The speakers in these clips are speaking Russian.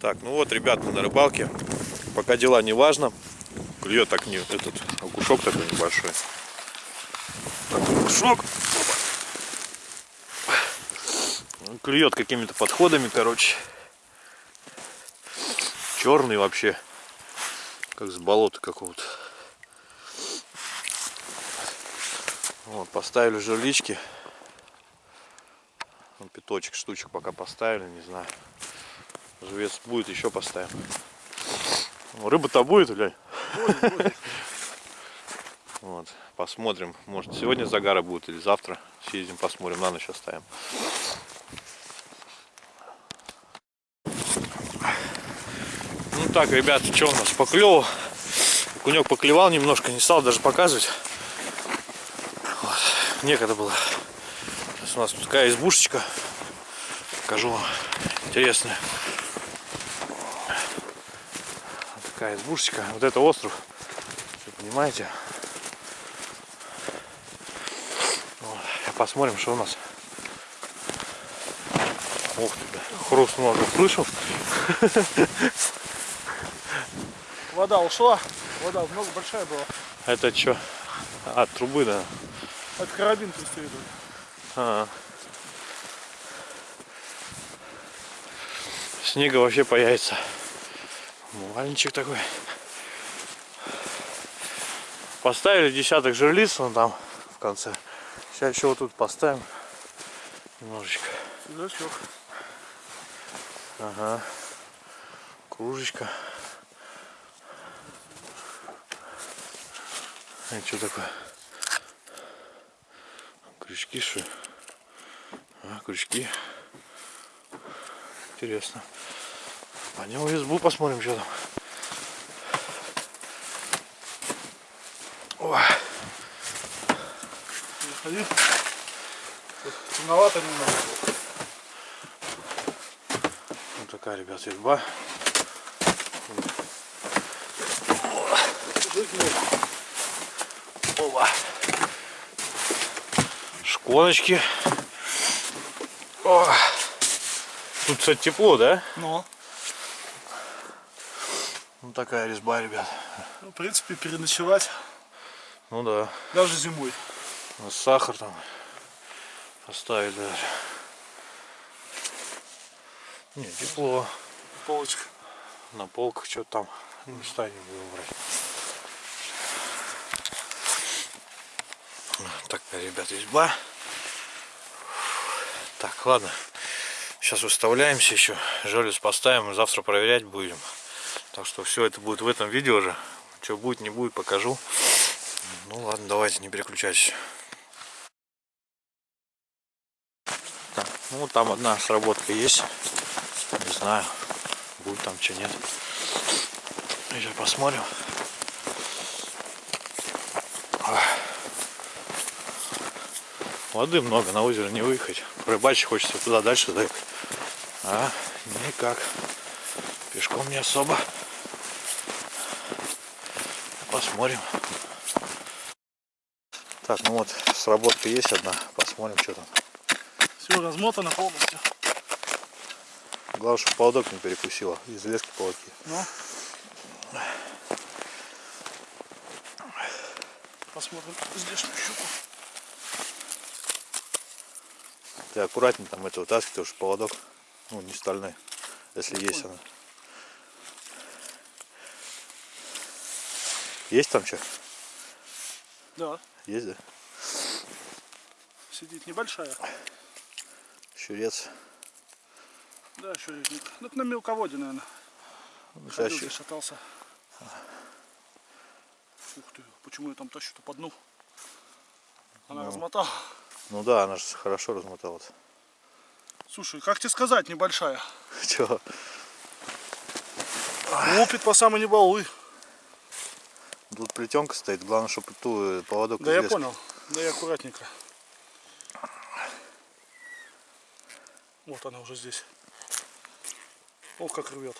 Так, ну вот, ребят, мы на рыбалке. Пока дела не важно. Клюет так не этот окушок такой небольшой. Такой окушок. Ну, Клюет какими-то подходами, короче. Черный вообще. Как с болота какого-то. Вот, поставили жерлички. Ну, пяточек штучек пока поставили, не знаю. Живец будет, еще поставим. Ну, Рыба-то будет, блядь? Вот, посмотрим. Может сегодня загара будет или завтра. Съездим, посмотрим, на ночь оставим. Ну так, ребят, что у нас поклевал? Кунек поклевал немножко, не стал даже показывать. Вот. Некогда было. Сейчас у нас тут такая избушечка. Покажу вам. Интересная. Вот такая избушечка. Вот это остров. Вы понимаете? Вот. Посмотрим, что у нас. Ух ты, да. Хрустнуло, как слышал. Вода ушла. Вода много большая была. Это что? А, трубы, да. Это карабин преследует. А. Снега вообще появится. Маленький такой. Поставили десяток жерлиц вон там в конце. Сейчас еще вот тут поставим немножечко. Значок. Ага. Кружечка. Это что такое? Крючки что? А, крючки. Интересно. Пойдем в избу посмотрим, что там. Ой, Заходи. Темновато немного. вот такая, ребят, изба. Опа. Шконочки. О. Тут, кстати, тепло, да? Но, Ну такая резьба, ребят. ну, в принципе, переночевать Ну да. даже зимой. Сахар там поставили даже. Не, тепло. Полочка. На полках что-то там. Не станем будем брать. Такая, ребят, изба. Так, ладно. Сейчас выставляемся еще. Желез поставим и завтра проверять будем. Так что все это будет в этом видео же. Что будет, не будет, покажу. Ну ладно, давайте, не переключайтесь. Так, ну там одна сработка есть. Не знаю, будет там что нет. Сейчас посмотрим. Воды много, на озеро не выехать. Рыбачить хочется туда дальше заехать. А, никак. Пешком не особо. Посмотрим. Так, ну вот, сработка есть одна. Посмотрим, что там. Все размотано полностью. Главное, чтобы поводок не перекусило. Из лески поводки. Ну. Посмотрим здешнюю щуку. Ты аккуратнее там это вытаскивай, потому что поводок, ну, не стальной, если есть она. Есть там что? Да, Есть, да? сидит небольшая. Щурец. Да, еще летник. Ну, это на мелководье, наверное. Ну, Ходил, здесь шатался. Ух ты, почему я там тащу-то по дну? Она размотала. Ну да, она же хорошо размоталась. Слушай, как тебе сказать, небольшая. Чего? Лупит по самой небалуй. Тут плетенка стоит, главное, чтобы ту э, поводок Да я понял. Да и аккуратненько. Вот она уже здесь. О, как рвет.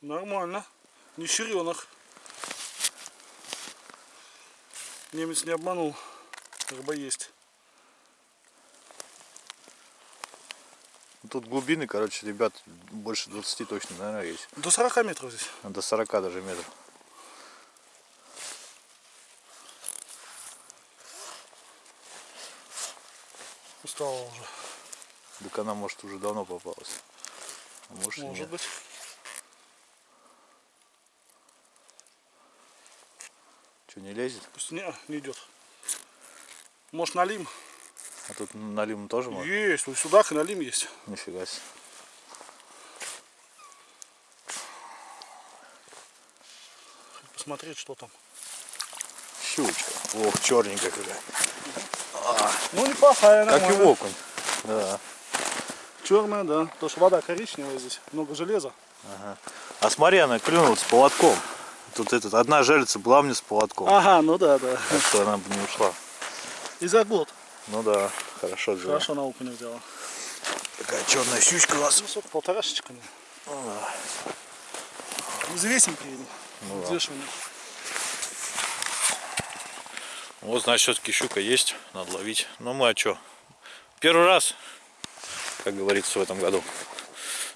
Нормально. Не щеренок. Немец не обманул. Рыба есть. Тут глубины, короче, ребят, больше 20 точно, наверное, есть. До 40 метров здесь. А До 40 даже метров. Устала уже. Так она, может, уже давно попалась. А может, Может нет. быть. Что, не лезет? Пусть не, не идет. Может налим? А тут на лимон тоже можно? Есть, вот судак и налим есть. Нифига себе. Посмотреть, что там. Щучка. Ох, черненькая какая. Ну неплохая, Как и нормально. окунь. Да. Черная, да. Потому что вода коричневая здесь, много железа. А смотри, она клюнула с поводком. Тут этот, одна жерлица была мне с поводком. Ага, ну да, да. Так что она бы не ушла. И за год. Ну да, хорошо взяла. Хорошо на окуня взяла. Такая черная щучка у нас. Ну, сколько, полторашечка, не? Взвесим приедем. Ну да. Вот, значит, все-таки щука есть, надо ловить. Но мы а что? Первый раз, как говорится, в этом году.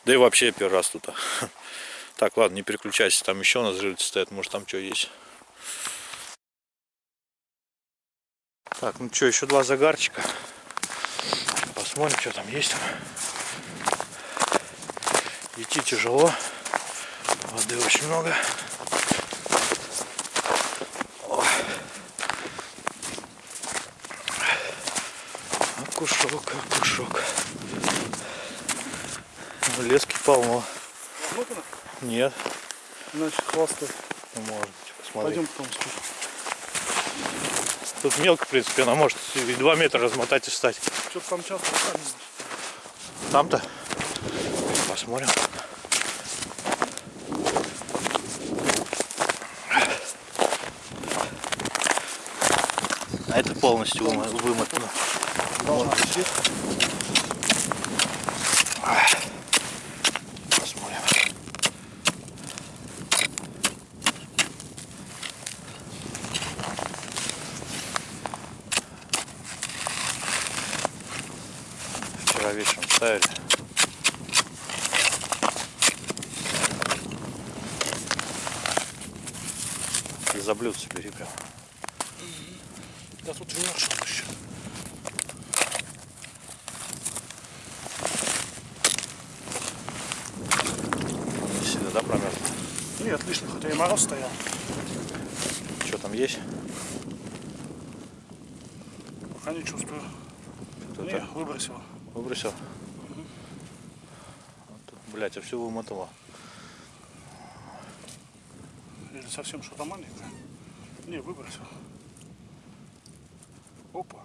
Да и вообще первый раз тут. Так, ладно, не переключайся, там еще у нас жильцы стоят, может там что есть. Так, ну что, еще два загарчика. Посмотрим, что там есть. Идти тяжело. Воды очень много. Окушок, окушок. Ну, Лески полно. Нет, Значит, хвосты. ну, может быть, посмотри. Пойдем потом спишем. Тут мелко, в принципе, она может и 2 метра размотать и встать. Что-то там часто. Там-то? Посмотрим. А это полностью вымо- вымотано. Должна сидеть. За блюдце прям. Да тут вмершил еще. Не сильно, да, промерз? Нет, отлично, хотя и мороз стоял. Что там есть? Пока не чувствую. Кто-то Не, выбросила. выбросил? Вот тут, Блять, а все вымотало. Или совсем что-то маленькое. Не, выбросил. Опа,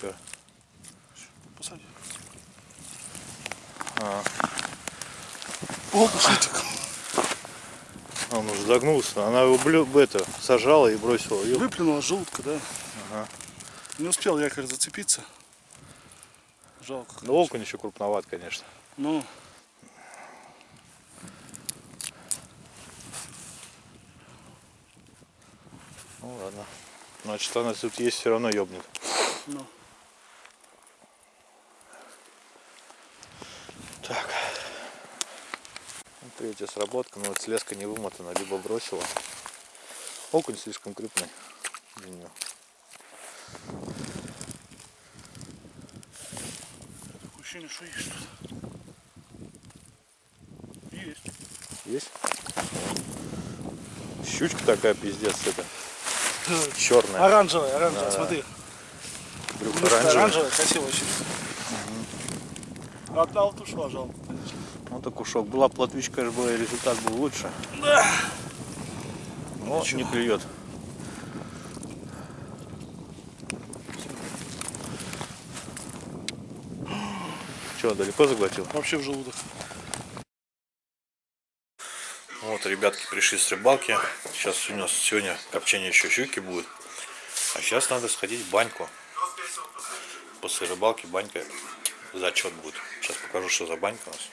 Че? посади. А, Опа, шутик. он уже загнулся. Она его блю, это, сажала и бросила. Ёп. Выплюнула желудка, да? Ага. Не успел якорь зацепиться. Жалко. Ну, окунь еще крупноват, конечно. Ну, Ну ладно. Значит, она тут есть, все равно ёбнет. ну. Так. Вот Третья сработка, но вот слезка не вымотана, либо бросила. Окунь слишком крупный для нее. Ощущение, что есть что-то. Есть. Есть? Щучка такая пиздец, это черная. Оранжевая, оранжевая, Да. смотри. Брюхо Блюдко оранжевое. оранжевая, красивая очень. Одна вот ушла, жалко, конечно. Ну так ушок. Была был, и результат был лучше. Да. Но Ничего. не клюет. Че, далеко заглотил? Вообще в желудок. Вот, ребятки пришли с рыбалки. Сейчас у нас сегодня копчение еще щуки будет. А сейчас надо сходить в баньку. После рыбалки банька зачет будет. Сейчас покажу, что за банька у нас.